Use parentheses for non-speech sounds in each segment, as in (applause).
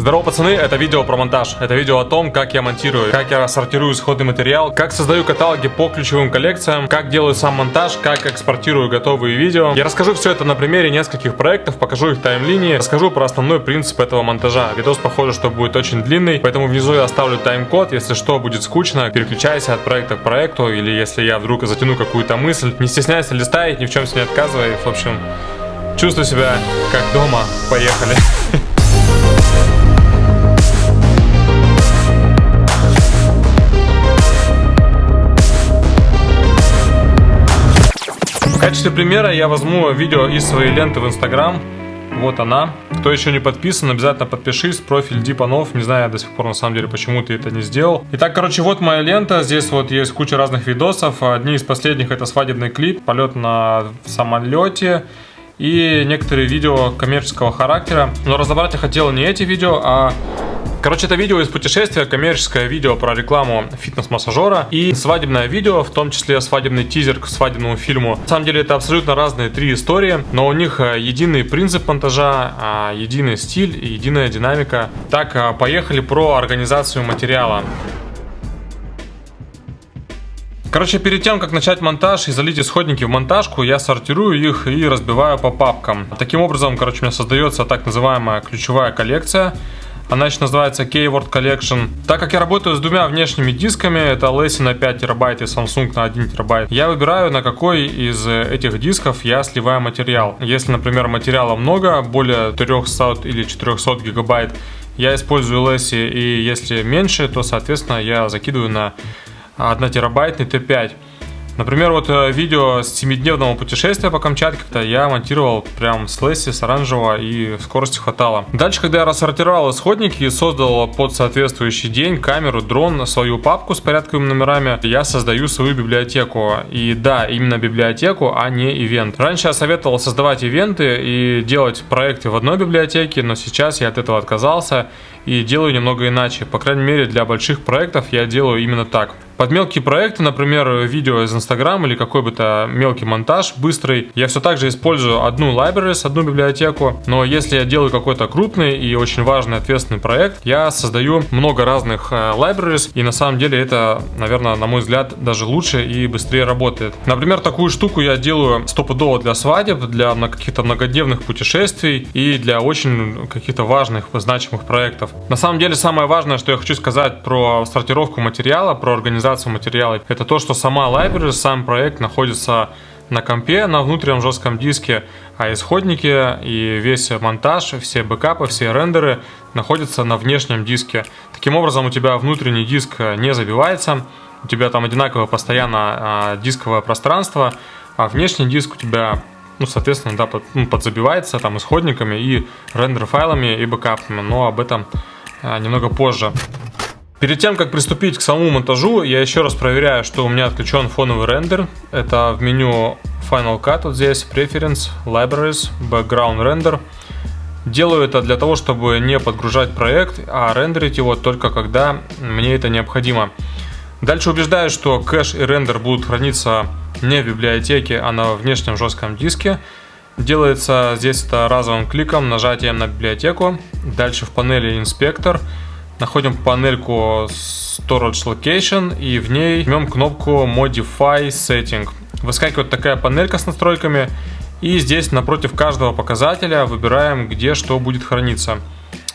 Здорово, пацаны, это видео про монтаж. Это видео о том, как я монтирую, как я сортирую исходный материал, как создаю каталоги по ключевым коллекциям, как делаю сам монтаж, как экспортирую готовые видео. Я расскажу все это на примере нескольких проектов, покажу их таймлинии, расскажу про основной принцип этого монтажа. Видос похоже, что будет очень длинный, поэтому внизу я оставлю тайм-код. Если что будет скучно, переключайся от проекта к проекту, или если я вдруг затяну какую-то мысль, не стесняйся листай, ни в чем себе не отказывай. В общем, чувствуй себя как дома. Поехали. (laughs) В качестве примера я возьму видео из своей ленты в Инстаграм. Вот она. Кто еще не подписан, обязательно подпишись. Профиль Дипанов. Не знаю до сих пор на самом деле, почему ты это не сделал. Итак, короче, вот моя лента. Здесь вот есть куча разных видосов. Одни из последних это свадебный клип, полет на самолете и некоторые видео коммерческого характера. Но разобрать я хотел не эти видео, а Короче, это видео из путешествия, коммерческое видео про рекламу фитнес-массажера и свадебное видео, в том числе свадебный тизер к свадебному фильму. На самом деле это абсолютно разные три истории, но у них э, единый принцип монтажа, а, единый стиль и единая динамика. Так, э, поехали про организацию материала. Короче, перед тем, как начать монтаж и залить исходники в монтажку, я сортирую их и разбиваю по папкам. Таким образом, короче, у меня создается так называемая ключевая коллекция, она еще называется Keyword Collection. Так как я работаю с двумя внешними дисками, это LaCie на 5 терабайт и Samsung на 1 терабайт, я выбираю, на какой из этих дисков я сливаю материал. Если, например, материала много, более 300 или 400 гигабайт, я использую LaCie, и если меньше, то, соответственно, я закидываю на 1 терабайтный T5. Например, вот э, видео с 7-дневного путешествия по Камчатке, когда я монтировал прям с Лесси, с оранжевого и скорости хватало. Дальше, когда я рассортировал исходники и создал под соответствующий день камеру, дрон, свою папку с порядковыми номерами, я создаю свою библиотеку. И да, именно библиотеку, а не ивент. Раньше я советовал создавать ивенты и делать проекты в одной библиотеке, но сейчас я от этого отказался и делаю немного иначе. По крайней мере, для больших проектов я делаю именно так. Под мелкие проекты, например, видео из Instagram или какой бы то мелкий монтаж быстрый, я все так же использую одну libraries, одну библиотеку, но если я делаю какой-то крупный и очень важный ответственный проект, я создаю много разных э, libraries, и на самом деле это, наверное, на мой взгляд, даже лучше и быстрее работает. Например, такую штуку я делаю стопудово для свадеб, для каких-то многодневных путешествий и для очень каких-то важных, значимых проектов. На самом деле, самое важное, что я хочу сказать про сортировку материала, про организацию организацию материала. Это то, что сама library, сам проект находится на компе, на внутреннем жестком диске, а исходники и весь монтаж, все бэкапы, все рендеры находятся на внешнем диске. Таким образом, у тебя внутренний диск не забивается, у тебя там одинаковое постоянно а, дисковое пространство, а внешний диск у тебя ну, соответственно, да, под, ну, подзабивается там исходниками и рендер файлами и бэкапами, но об этом а, немного позже. Перед тем, как приступить к самому монтажу, я еще раз проверяю, что у меня отключен фоновый рендер. Это в меню Final Cut, вот здесь, Preference, Libraries, Background Render. Делаю это для того, чтобы не подгружать проект, а рендерить его только когда мне это необходимо. Дальше убеждаюсь, что кэш и рендер будут храниться не в библиотеке, а на внешнем жестком диске. Делается здесь это разовым кликом, нажатием на библиотеку. Дальше в панели инспектор – находим панельку Storage Location и в ней жмем кнопку Modify Setting. Выскакивает такая панелька с настройками и здесь напротив каждого показателя выбираем, где что будет храниться.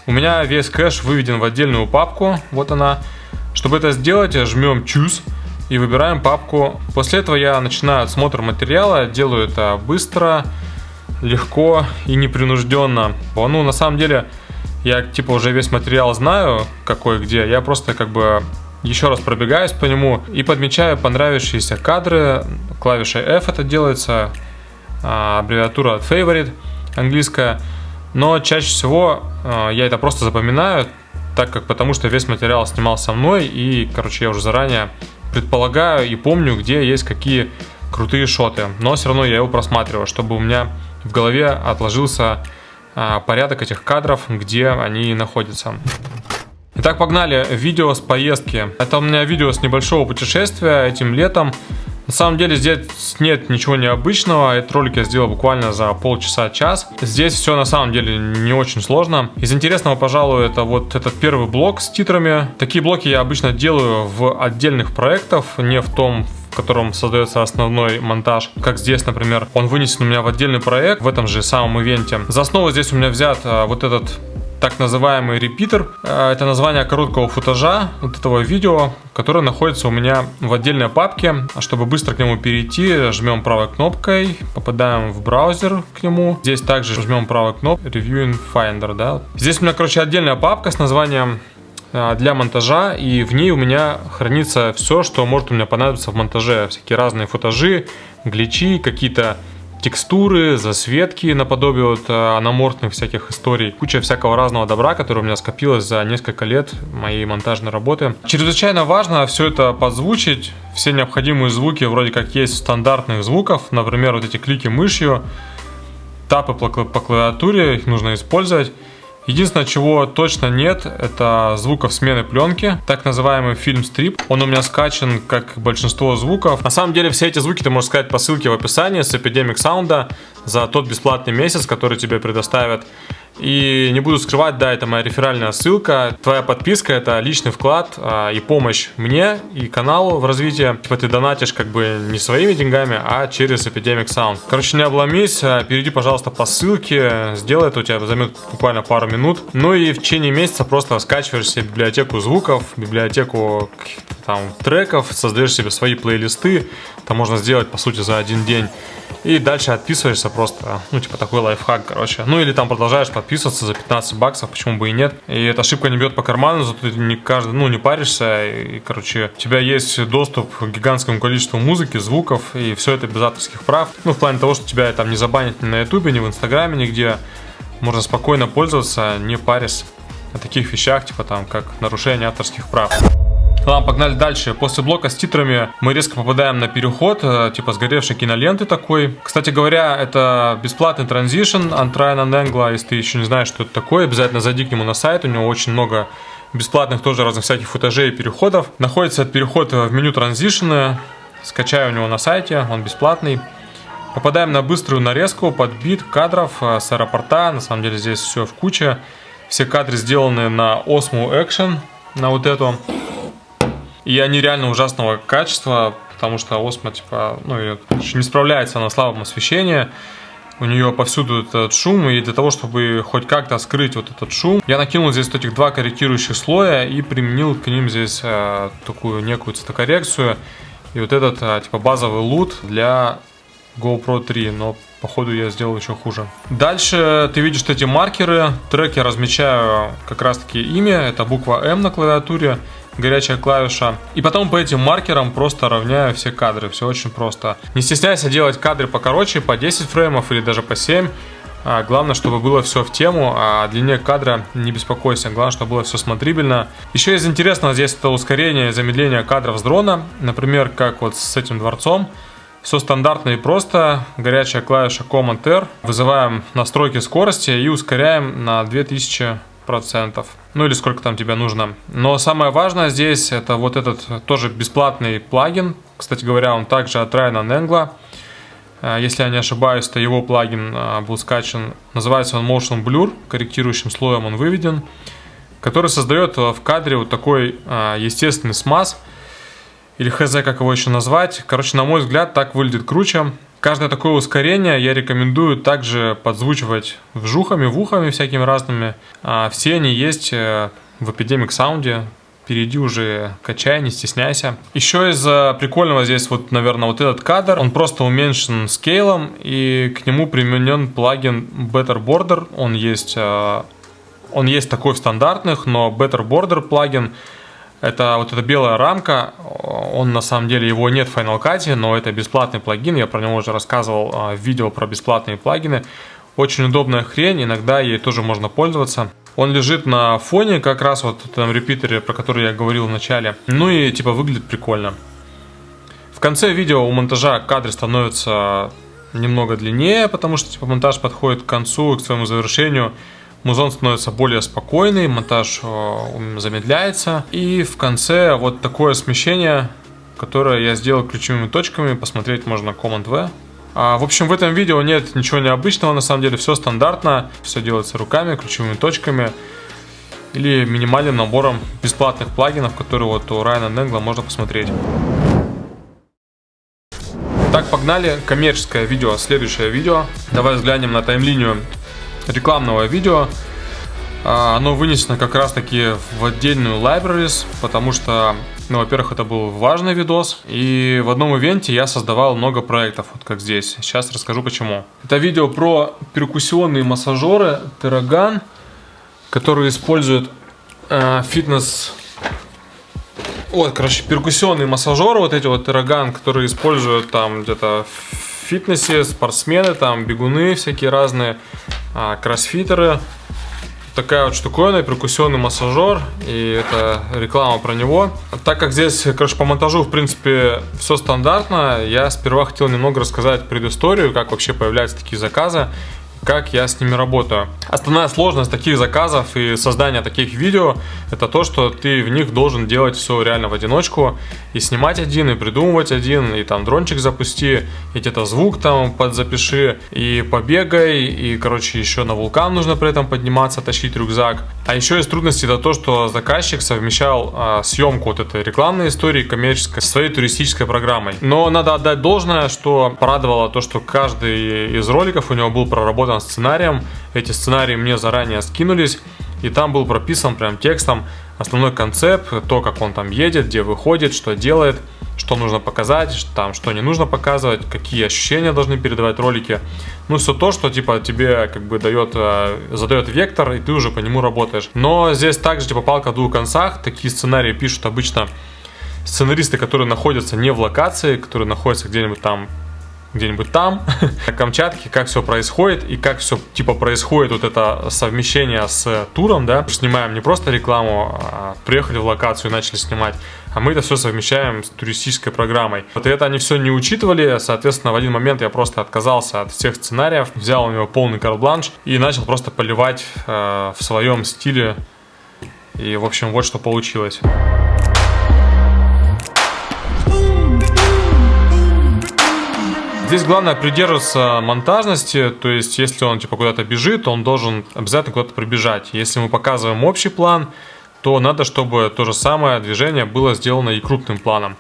У меня весь кэш выведен в отдельную папку, вот она. Чтобы это сделать, жмем Choose и выбираем папку. После этого я начинаю отсмотр материала, делаю это быстро, легко и непринужденно. Ну, на самом деле, я типа уже весь материал знаю, какой где, я просто как бы еще раз пробегаюсь по нему и подмечаю понравившиеся кадры. Клавишей F это делается, а, аббревиатура favorite английская. Но чаще всего а, я это просто запоминаю, так как потому что весь материал снимал со мной и, короче, я уже заранее предполагаю и помню, где есть какие крутые шоты. Но все равно я его просматриваю, чтобы у меня в голове отложился порядок этих кадров, где они находятся. Итак, погнали. Видео с поездки. Это у меня видео с небольшого путешествия этим летом. На самом деле здесь нет ничего необычного, этот ролик я сделал буквально за полчаса-час. Здесь все на самом деле не очень сложно. Из интересного, пожалуй, это вот этот первый блок с титрами. Такие блоки я обычно делаю в отдельных проектах, не в том, в котором создается основной монтаж. Как здесь, например, он вынесен у меня в отдельный проект в этом же самом ивенте. За основу здесь у меня взят а, вот этот так называемый репитер. Э, это название короткого футажа вот этого видео, которое находится у меня в отдельной папке. Чтобы быстро к нему перейти, жмем правой кнопкой, попадаем в браузер к нему. Здесь также жмем правой кнопкой Reviewing Finder. Да. Здесь у меня, короче, отдельная папка с названием э, для монтажа, и в ней у меня хранится все, что может у меня понадобиться в монтаже. Всякие разные футажи, гличи, какие-то текстуры, засветки наподобие вот э, аноморфных всяких историй. Куча всякого разного добра, которое у меня скопилось за несколько лет моей монтажной работы. Чрезвычайно важно все это подзвучить. Все необходимые звуки вроде как есть стандартных звуков. Например, вот эти клики мышью, тапы по клавиатуре, их нужно использовать. Единственное, чего точно нет, это звуков смены пленки, так называемый фильм-стрип. Он у меня скачан, как большинство звуков. На самом деле, все эти звуки ты можешь сказать по ссылке в описании с Epidemic Sound за тот бесплатный месяц, который тебе предоставят. И не буду скрывать, да, это моя реферальная ссылка. Твоя подписка это личный вклад а, и помощь мне и каналу в развитии. Типа ты донатишь как бы не своими деньгами, а через Epidemic Sound. Короче, не обломись, а, перейди, пожалуйста, по ссылке, сделай это, у тебя займет буквально пару минут. Ну и в течение месяца просто скачиваешь себе библиотеку звуков, библиотеку там треков, создаешь себе свои плейлисты. Это можно сделать, по сути, за один день. И дальше отписываешься просто, ну, типа такой лайфхак, короче. Ну, или там продолжаешь подписываться за 15 баксов, почему бы и нет. И эта ошибка не бьет по карману, зато ты не каждый, ну, не паришься. И, короче, у тебя есть доступ к гигантскому количеству музыки, звуков, и все это без авторских прав. Ну, в плане того, что тебя там не забанят ни на ютубе, ни в инстаграме, нигде. Можно спокойно пользоваться, не парясь о таких вещах, типа там, как нарушение авторских прав. Ладно, погнали дальше. После блока с титрами мы резко попадаем на переход, э, типа сгоревшей киноленты такой. Кстати говоря, это бесплатный транзишн от Райана Ненгла. Если ты еще не знаешь, что это такое, обязательно зайди к нему на сайт. У него очень много бесплатных тоже разных всяких футажей и переходов. Находится этот переход в меню транзишны. Скачаю у него на сайте, он бесплатный. Попадаем на быструю нарезку под бит кадров э, с аэропорта. На самом деле здесь все в куче. Все кадры сделаны на Osmo Action, на вот эту. И они реально ужасного качества, потому что Осмо, типа, ну, не справляется на слабом освещении. У нее повсюду этот шум, и для того, чтобы хоть как-то скрыть вот этот шум, я накинул здесь вот этих два корректирующих слоя и применил к ним здесь э, такую некую цветокоррекцию. И вот этот, э, типа, базовый лут для GoPro 3, но походу я сделал еще хуже. Дальше ты видишь эти маркеры, трек я размечаю как раз таки имя, это буква М на клавиатуре горячая клавиша. И потом по этим маркерам просто равняю все кадры. Все очень просто. Не стесняйся делать кадры покороче, по 10 фреймов или даже по 7. А, главное, чтобы было все в тему, а о длине кадра не беспокойся. Главное, чтобы было все смотрибельно. Еще из интересного здесь это ускорение и замедление кадров с дрона. Например, как вот с этим дворцом. Все стандартно и просто. Горячая клавиша Command-R. Вызываем настройки скорости и ускоряем на 2000 процентов. Ну или сколько там тебе нужно. Но самое важное здесь это вот этот тоже бесплатный плагин. Кстати говоря, он также от Райана Ненгла. Э, если я не ошибаюсь, то его плагин э, был скачан. Называется он Motion Blur. Корректирующим слоем он выведен. Который создает в кадре вот такой э, естественный смаз. Или хз, как его еще назвать. Короче, на мой взгляд, так выглядит круче. Каждое такое ускорение я рекомендую также подзвучивать вжухами, вухами всякими разными. А все они есть э, в Epidemic Sound. Перейди уже, качай, не стесняйся. Еще из прикольного здесь вот, наверное, вот этот кадр. Он просто уменьшен скейлом и к нему применен плагин Better Border. Он есть, э, он есть такой в стандартных, но Better Border плагин это вот эта белая рамка, он на самом деле, его нет в Final Cut, но это бесплатный плагин, я про него уже рассказывал а, в видео про бесплатные плагины. Очень удобная хрень, иногда ей тоже можно пользоваться. Он лежит на фоне, как раз вот в этом репитере, про который я говорил в начале. Ну и типа выглядит прикольно. В конце видео у монтажа кадры становятся немного длиннее, потому что типа монтаж подходит к концу, к своему завершению. Музон становится более спокойный, монтаж э, замедляется. И в конце вот такое смещение которое я сделал ключевыми точками. Посмотреть можно Command-V. А, в общем, в этом видео нет ничего необычного, на самом деле все стандартно, все делается руками, ключевыми точками или минимальным набором бесплатных плагинов, которые вот у Райана Ненгла можно посмотреть. Так, погнали. Коммерческое видео, следующее видео. Давай взглянем на таймлинию рекламного видео. А, оно вынесено как раз таки в отдельную libraries, потому что, ну, во-первых, это был важный видос, и в одном ивенте я создавал много проектов, вот как здесь. Сейчас расскажу почему. Это видео про перкуссионные массажеры Terragan, которые используют э, фитнес... Вот, короче, перкуссионные массажеры, вот эти вот Terragan, которые используют там где-то в фитнесе, спортсмены, там бегуны всякие разные, э, кроссфитеры, такая вот штуковина, перкуссионный массажер, и это реклама про него. Так как здесь, короче, по монтажу, в принципе, все стандартно, я сперва хотел немного рассказать предысторию, как вообще появляются такие заказы как я с ними работаю. Основная сложность таких заказов и создания таких видео, это то, что ты в них должен делать все реально в одиночку, и снимать один, и придумывать один, и там дрончик запусти, и где-то звук там подзапиши, и побегай, и, короче, еще на вулкан нужно при этом подниматься, тащить рюкзак. А еще есть трудности это то, что заказчик совмещал а, съемку вот этой рекламной истории коммерческой со своей туристической программой. Но надо отдать должное, что порадовало то, что каждый из роликов у него был проработан прописан сценарием. Эти сценарии мне заранее скинулись. И там был прописан прям текстом основной концепт, то, как он там едет, где выходит, что делает, что нужно показать, там, что не нужно показывать, какие ощущения должны передавать ролики. Ну, все то, что, типа, тебе, как бы, дает, э, задает вектор, и ты уже по нему работаешь. Но здесь также, типа, палка в двух концах. Такие сценарии пишут обычно сценаристы, которые находятся не в локации, которые находятся где-нибудь там где-нибудь там, (laughs) на Камчатке, как все происходит и как все типа происходит вот это совмещение с туром, да. Снимаем не просто рекламу, а приехали в локацию и начали снимать, а мы это все совмещаем с туристической программой. Вот это они все не учитывали, соответственно, в один момент я просто отказался от всех сценариев, взял у него полный карбланш и начал просто поливать э, в своем стиле. И, в общем, вот что получилось. Здесь главное придерживаться монтажности, то есть если он типа куда-то бежит, он должен обязательно куда-то прибежать. Если мы показываем общий план, то надо, чтобы то же самое движение было сделано и крупным планом.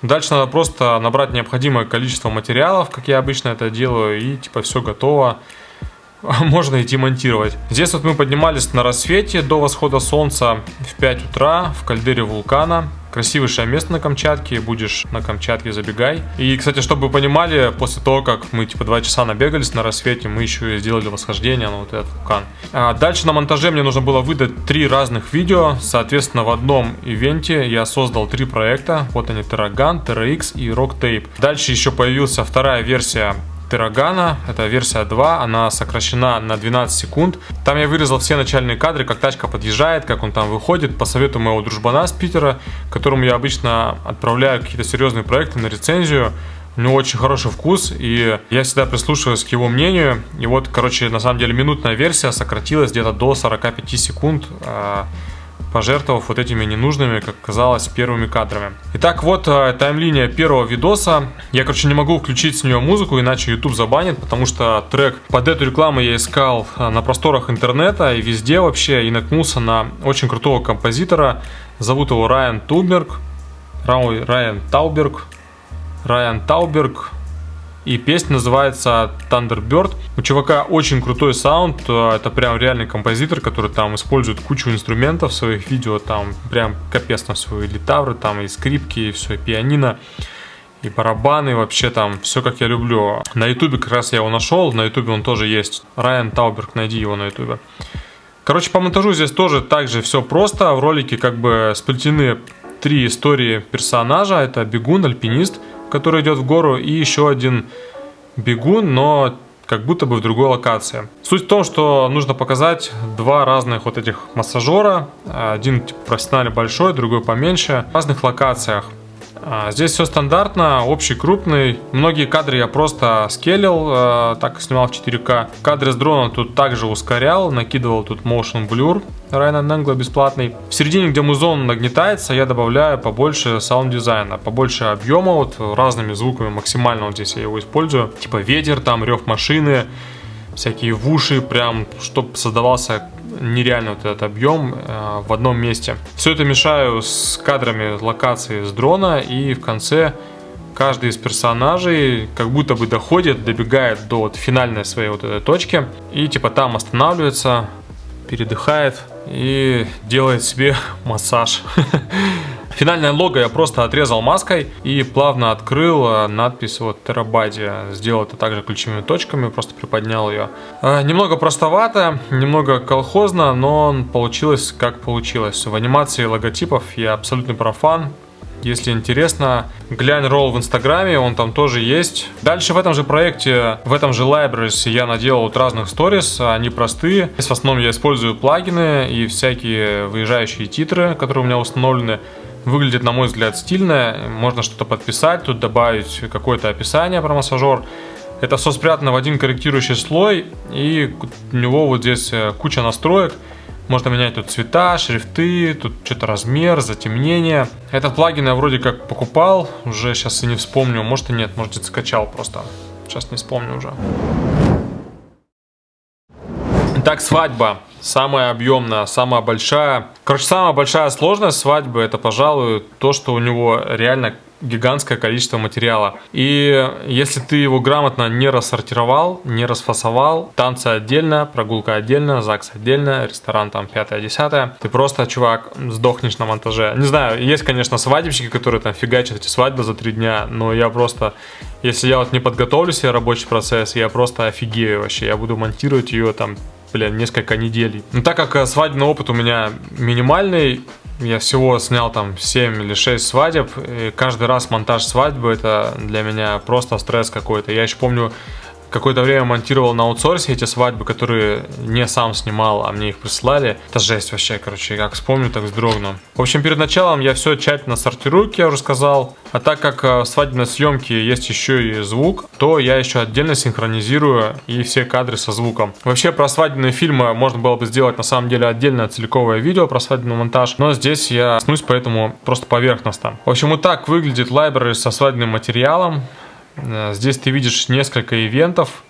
Дальше надо просто набрать необходимое количество материалов, как я обычно это делаю, и типа все готово. (laughs) Можно идти монтировать. Здесь вот мы поднимались на рассвете до восхода солнца в 5 утра в кальдере вулкана. Красивейшее место на Камчатке, будешь на Камчатке, забегай. И, кстати, чтобы вы понимали, после того, как мы типа два часа набегались на рассвете, мы еще и сделали восхождение на вот этот вулкан. А дальше на монтаже мне нужно было выдать три разных видео. Соответственно, в одном ивенте я создал три проекта. Вот они, TerraGun, TerraX и RockTape. Дальше еще появилась вторая версия Террагана, это версия 2, она сокращена на 12 секунд. Там я вырезал все начальные кадры, как тачка подъезжает, как он там выходит, по совету моего дружбана с Питера, которому я обычно отправляю какие-то серьезные проекты на рецензию. У него очень хороший вкус, и я всегда прислушиваюсь к его мнению. И вот, короче, на самом деле минутная версия сократилась где-то до 45 секунд. Пожертвовав вот этими ненужными, как казалось, первыми кадрами. Итак, вот э, таймлиния первого видоса. Я, короче, не могу включить с нее музыку, иначе YouTube забанит, потому что трек под эту рекламу я искал э, на просторах интернета и везде вообще, и наткнулся на очень крутого композитора. Зовут его Райан Туберг. Райан Тауберг. Райан Тауберг. И песня называется Thunderbird. У чувака очень крутой саунд. Э, это прям реальный композитор, который там использует кучу инструментов в своих видео. Там прям капец на свои литавры, там и скрипки, и все, и пианино. И барабаны, вообще там все как я люблю. На ютубе как раз я его нашел, на ютубе он тоже есть. Райан Тауберг, найди его на ютубе. Короче, по монтажу здесь тоже так же все просто. В ролике как бы сплетены три истории персонажа. Это бегун, альпинист – который идет в гору, и еще один бегун, но как будто бы в другой локации. Суть в том, что нужно показать два разных вот этих массажера. Один типа, профессионально большой, другой поменьше. В разных локациях. А, здесь все стандартно, общий крупный. Многие кадры я просто скелил, э, так снимал в 4К. Кадры с дрона тут также ускорял, накидывал тут motion blur. Ryan Nangle бесплатный. В середине, где музон нагнетается, я добавляю побольше саунд-дизайна, побольше объема, вот разными звуками максимально вот здесь я его использую. Типа ветер, там рев машины, всякие в уши, прям, чтобы создавался нереально вот этот объем э, в одном месте. Все это мешаю с кадрами локации с дрона и в конце каждый из персонажей как будто бы доходит, добегает до вот финальной своей вот этой точки и типа там останавливается, передыхает и делает себе (laughs) массаж. Финальное лого я просто отрезал маской и плавно открыл э, надпись вот терабайте. Сделал это также ключевыми точками, просто приподнял ее. Э, немного простовато, немного колхозно, но получилось как получилось. В анимации логотипов я абсолютный профан. Если интересно, глянь ролл в инстаграме, он там тоже есть. Дальше в этом же проекте, в этом же libraries я наделал вот разных сторис, они простые. В основном я использую плагины и всякие выезжающие титры, которые у меня установлены. Выглядит, на мой взгляд, стильно. Можно что-то подписать, тут добавить какое-то описание про массажер. Это все спрятано в один корректирующий слой, и у него вот здесь э, куча настроек. Можно менять тут цвета, шрифты, тут что-то размер, затемнение. Этот плагин я вроде как покупал, уже сейчас и не вспомню, может и нет, может и скачал просто. Сейчас не вспомню уже. Свадьба. Самая объемная, самая большая. Короче, самая большая сложность свадьбы это, пожалуй, то, что у него реально гигантское количество материала. И если ты его грамотно не рассортировал, не расфасовал, танцы отдельно, прогулка отдельно, ЗАГС отдельно, ресторан там 5-10, ты просто, чувак, сдохнешь на монтаже. Не знаю, есть, конечно, свадебщики, которые там фигачат эти свадьбы за три дня, но я просто, если я вот не подготовлю себе рабочий процесс, я просто офигею вообще. Я буду монтировать ее там блин, несколько недель. Но так как э, свадебный опыт у меня минимальный, я всего снял там 7 или 6 свадеб, и каждый раз монтаж свадьбы это для меня просто стресс какой-то. Я еще помню, какое-то время монтировал на аутсорсе эти свадьбы, которые не сам снимал, а мне их прислали. Это жесть вообще, короче, как вспомню, так вздрогну. В общем, перед началом я все тщательно сортирую, как я уже сказал. А так как э, в свадебной съемке есть еще и звук, то я еще отдельно синхронизирую и все кадры со звуком. Вообще про свадебные фильмы можно было бы сделать на самом деле отдельное целиковое видео про свадебный монтаж, но здесь я снусь поэтому просто поверхностно. В общем, вот так выглядит library со свадебным материалом. Э, здесь ты видишь несколько ивентов.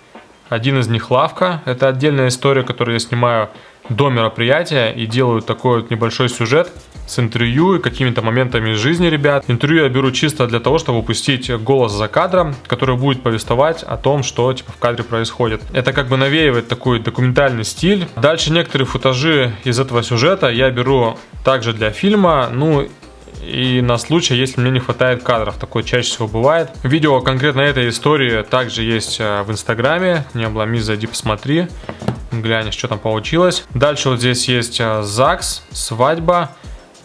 Один из них лавка. Это отдельная история, которую я снимаю до мероприятия и делаю такой вот небольшой сюжет с интервью и какими-то моментами из жизни ребят. Интервью я беру чисто для того, чтобы упустить голос за кадром, который будет повествовать о том, что типа в кадре происходит. Это как бы навеивает такой документальный стиль. Дальше некоторые футажи из этого сюжета я беру также для фильма. Ну и на случай, если мне не хватает кадров. Такое чаще всего бывает. Видео конкретно этой истории также есть э, в Инстаграме. Не обломись, зайди посмотри. Глянь, что там получилось. Дальше вот здесь есть э, ЗАГС, свадьба.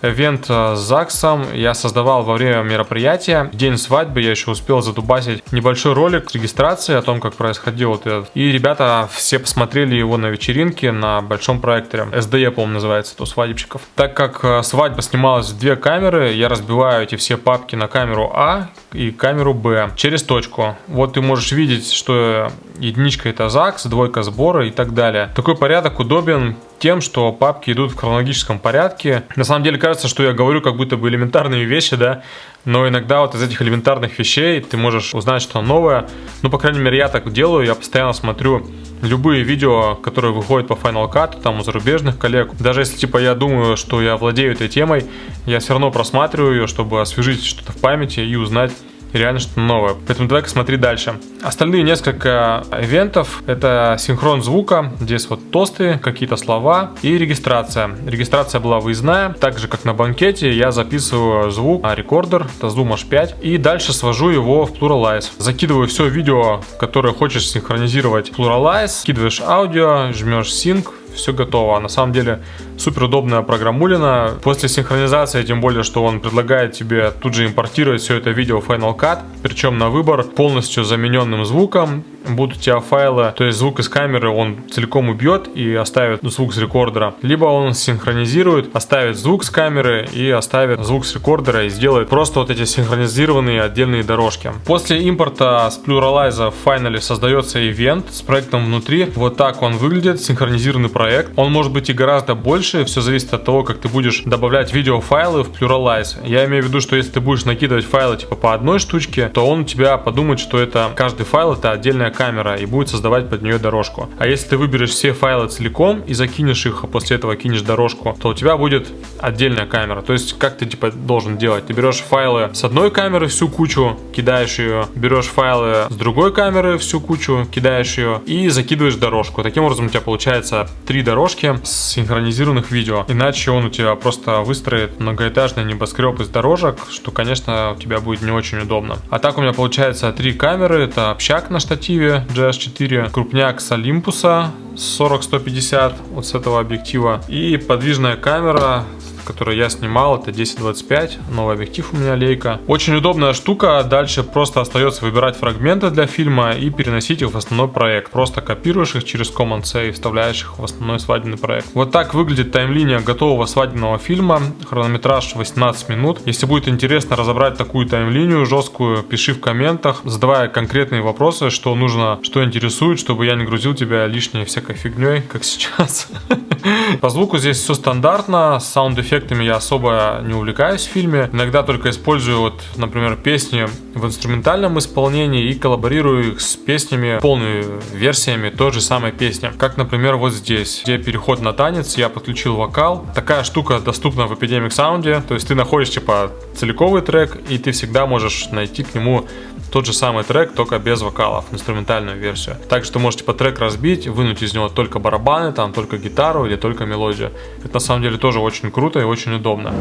Эвент э, с ЗАГСом я создавал во время мероприятия. День свадьбы я еще успел задубасить небольшой ролик с регистрацией о том, как происходил вот этот. И ребята все посмотрели его на вечеринке на большом проекторе. SDE, по-моему, называется, то свадебщиков. Так как э, свадьба снималась в две камеры, я разбиваю эти все папки на камеру А и камеру Б через точку. Вот ты можешь видеть, что единичка это ЗАГС, двойка сбора и так далее. Такой порядок удобен тем, что папки идут в хронологическом порядке. На самом деле кажется, что я говорю как будто бы элементарные вещи, да, но иногда вот из этих элементарных вещей ты можешь узнать что-то новое. Ну, по крайней мере, я так делаю, я постоянно смотрю любые видео, которые выходят по Final Cut, там у зарубежных коллег. Даже если типа я думаю, что я владею этой темой, я все равно просматриваю ее, чтобы освежить что-то в памяти и узнать реально что-то новое. Поэтому давай-ка смотри дальше. Остальные несколько ивентов это синхрон звука, здесь вот тосты, какие-то слова и регистрация. Регистрация была выездная, так же как на банкете я записываю звук на рекордер, это Zoom H5 и дальше свожу его в Pluralize. Закидываю все видео, которое хочешь синхронизировать в Pluralize, скидываешь аудио, жмешь Sync, все готово. На самом деле супер удобная программулина. После синхронизации, тем более, что он предлагает тебе тут же импортировать все это видео в Final Cut, причем на выбор полностью замененным звуком. Будут у тебя файлы, то есть звук из камеры он целиком убьет и оставит звук с рекордера, либо он синхронизирует, оставит звук с камеры и оставит звук с рекордера и сделает просто вот эти синхронизированные отдельные дорожки. После импорта с Pluralize в Final создается ивент с проектом внутри. Вот так он выглядит, синхронизированный проект. Он может быть и гораздо больше, все зависит от того, как ты будешь добавлять видеофайлы в Pluralize. Я имею в виду, что если ты будешь накидывать файлы типа по одной штучке, то он у тебя подумает, что это каждый файл это отдельная камера и будет создавать под нее дорожку. А если ты выберешь все файлы целиком и закинешь их, а после этого кинешь дорожку, то у тебя будет отдельная камера. То есть как ты типа должен делать? Ты берешь файлы с одной камеры всю кучу, кидаешь ее, берешь файлы с другой камеры всю кучу, кидаешь ее и закидываешь дорожку. Таким образом у тебя получается три дорожки с синхронизированных видео. Иначе он у тебя просто выстроит многоэтажный небоскреб из дорожек, что, конечно, у тебя будет не очень удобно. А так у меня получается три камеры. Это общак на штативе GS4, крупняк с Олимпуса 40-150 вот с этого объектива. И подвижная камера который я снимал, это 1025, новый объектив у меня лейка. Очень удобная штука, дальше просто остается выбирать фрагменты для фильма и переносить их в основной проект. Просто копируешь их через Command-C и вставляешь их в основной свадебный проект. Вот так выглядит таймлиния готового свадебного фильма, хронометраж 18 минут. Если будет интересно разобрать такую таймлинию жесткую, пиши в комментах, задавая конкретные вопросы, что нужно, что интересует, чтобы я не грузил тебя лишней всякой фигней, как сейчас. (laughs) (laughs) По звуку здесь все стандартно, саунд-эффект эффектами я особо не увлекаюсь в фильме. Иногда только использую, вот, например, песни в инструментальном исполнении и коллаборирую их с песнями, полными версиями той же самой песни. Как, например, вот здесь, где переход на танец, я подключил вокал. Такая штука доступна в Epidemic Sound, то есть ты находишь, типа, целиковый трек, и ты всегда можешь найти к нему тот же самый трек, только без вокалов, инструментальную версию. Также ты можешь типа трек разбить, вынуть из него только барабаны, там только гитару или только мелодию. Это на самом деле тоже очень круто и очень удобно.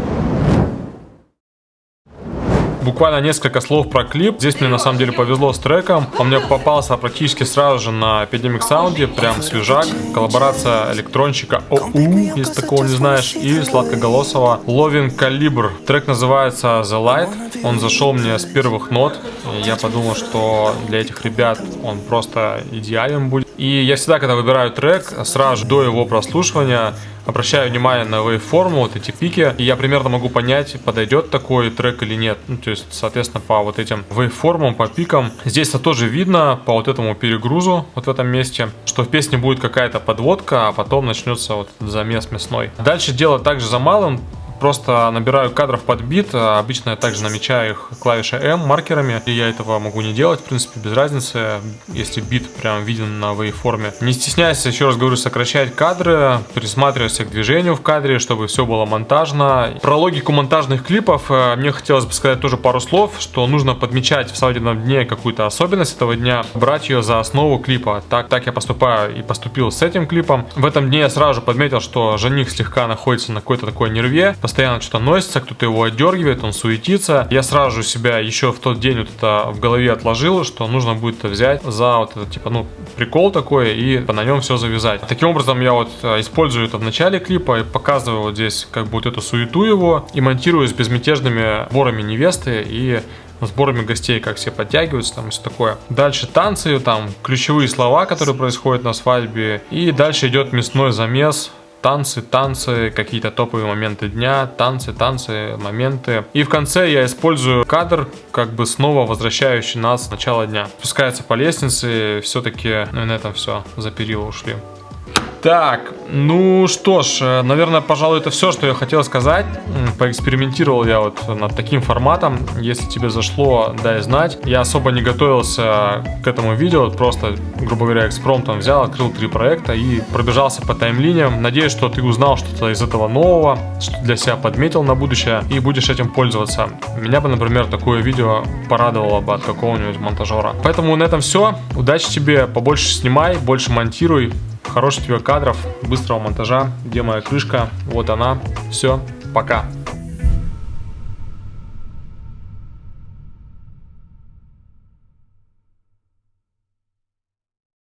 Буквально несколько слов про клип. Здесь мне на самом деле повезло с треком. Он мне попался практически сразу же на Epidemic Sound, прям свежак. Коллаборация электронщика ОУ, если такого не знаешь, и сладкоголосого Loving Calibre. Трек называется The Light. Он зашел мне с первых нот. Я подумал, что для этих ребят он просто идеален будет. И я всегда, когда выбираю трек, сразу же до его прослушивания обращаю внимание на waveform, вот эти пики, и я примерно могу понять, подойдет такой трек или нет. Ну, то есть, соответственно, по вот этим waveform, по пикам. Здесь -то тоже видно по вот этому перегрузу, вот в этом месте, что в песне будет какая-то подводка, а потом начнется вот замес мясной. Дальше дело также за малым, Просто набираю кадров под бит, а обычно я также намечаю их клавишей M маркерами, и я этого могу не делать, в принципе, без разницы, если бит прям виден на вейформе. Не стесняйся, еще раз говорю, сокращать кадры, присматривайся к движению в кадре, чтобы все было монтажно. Про логику монтажных клипов э, мне хотелось бы сказать тоже пару слов, что нужно подмечать в свадебном дне какую-то особенность этого дня, брать ее за основу клипа. Так, так я поступаю и поступил с этим клипом. В этом дне я сразу же подметил, что жених слегка находится на какой-то такой нерве, постоянно что-то носится, кто-то его отдергивает, он суетится. Я сразу же себя еще в тот день вот это в голове отложил, что нужно будет это взять за вот это типа, ну, прикол такой и на нем все завязать. Таким образом я вот э, использую это в начале клипа и показываю вот здесь как бы вот эту суету его и монтирую с безмятежными сборами невесты и сборами гостей, как все подтягиваются там все такое. Дальше танцы, там ключевые слова, которые происходят на свадьбе. И дальше идет мясной замес, танцы, танцы, какие-то топовые моменты дня, танцы, танцы, моменты. И в конце я использую кадр, как бы снова возвращающий нас в начало дня. Спускается по лестнице, все-таки ну, на этом все, за перила ушли. Так, ну что ж, э, наверное, пожалуй, это все, что я хотел сказать. Поэкспериментировал я вот над таким форматом. Если тебе зашло, дай знать. Я особо не готовился к этому видео, просто, грубо говоря, экспромтом взял, открыл три проекта и пробежался по таймлиниям. Надеюсь, что ты узнал что-то из этого нового, что для себя подметил на будущее и будешь этим пользоваться. Меня бы, например, такое видео порадовало бы от какого-нибудь монтажера. Поэтому на этом все. Удачи тебе, побольше снимай, больше монтируй хороших тебе кадров, быстрого монтажа. Где моя крышка? Вот она. Все, пока.